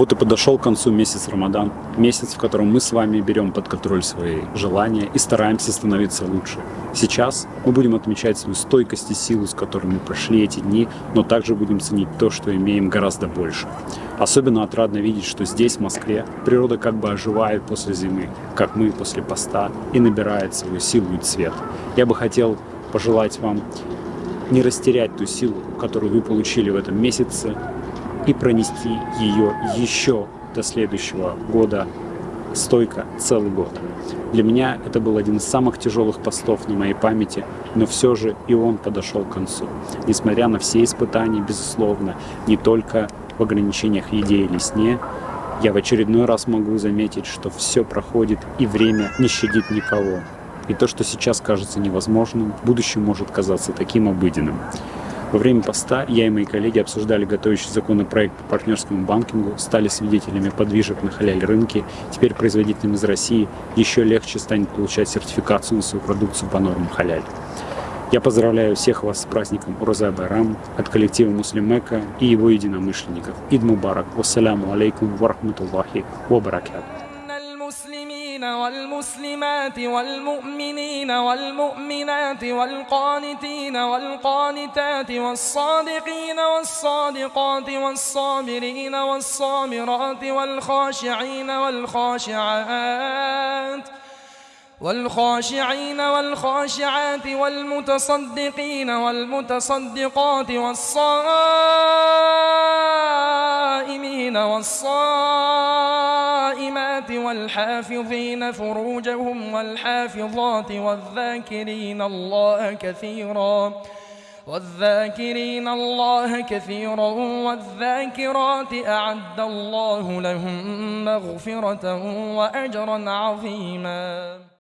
Вот и подошел к концу месяц Рамадан, месяц, в котором мы с вами берем под контроль свои желания и стараемся становиться лучше. Сейчас мы будем отмечать свою стойкость и силу, с которой мы прошли эти дни, но также будем ценить то, что имеем гораздо больше. Особенно отрадно видеть, что здесь, в Москве, природа как бы оживает после зимы, как мы после поста, и набирает свою силу и цвет. Я бы хотел пожелать вам не растерять ту силу, которую вы получили в этом месяце, и пронести ее еще до следующего года стойко целый год. Для меня это был один из самых тяжелых постов на моей памяти, но все же и он подошел к концу. Несмотря на все испытания, безусловно, не только в ограничениях еде или сне, я в очередной раз могу заметить, что все проходит и время не щадит никого. И то, что сейчас кажется невозможным, в будущем может казаться таким обыденным. Во время поста я и мои коллеги обсуждали готовящий законопроект по партнерскому банкингу, стали свидетелями подвижек на халяль-рынке. Теперь производителям из России еще легче станет получать сертификацию на свою продукцию по нормам халяль. Я поздравляю всех вас с праздником Уроза Байрам от коллектива Муслимека и его единомышленников. Ид Мубарак. Вассаляму алейкум ва рахматуллахи ва баракату. المسلمين والمسلمات والمؤمنين والمؤمنات والقانتين والقانتات والصادقين والصادقات والصابرين والصابرات والخاشعين والخاشعات والخاشعين والخاشعات والمتصدقين والمتصدقات والصائمين والصائمات والحافظين فروجهم والحافظات والذاكرين الله كثيرا والذاكرين الله كثيرا والذاكرات أعد الله لهم مغفرة وأجرا عظيما.